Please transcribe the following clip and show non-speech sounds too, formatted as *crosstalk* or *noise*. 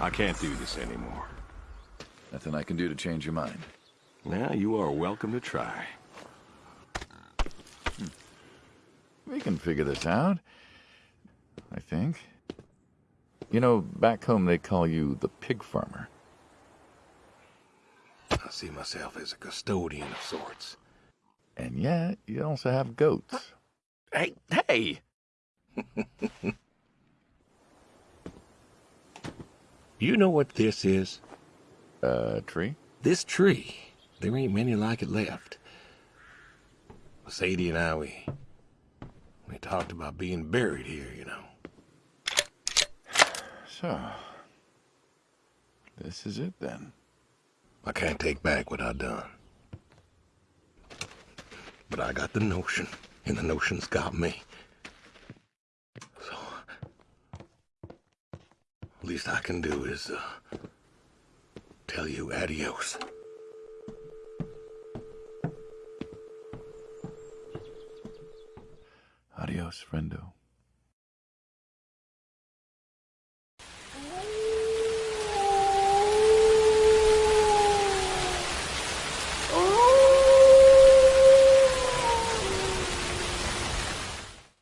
I can't do this anymore. Nothing I can do to change your mind. Now, you are welcome to try. Hmm. We can figure this out. I think. You know, back home they call you the pig farmer. I see myself as a custodian of sorts. And yet, you also have goats. Hey, hey! *laughs* you know what this is? Uh, tree? This tree. There ain't many like it left. Sadie and I, we... We talked about being buried here, you know. So, this is it then. I can't take back what I done. But I got the notion, and the notion's got me. Least I can do is, uh, tell you adios. Adios, friendo.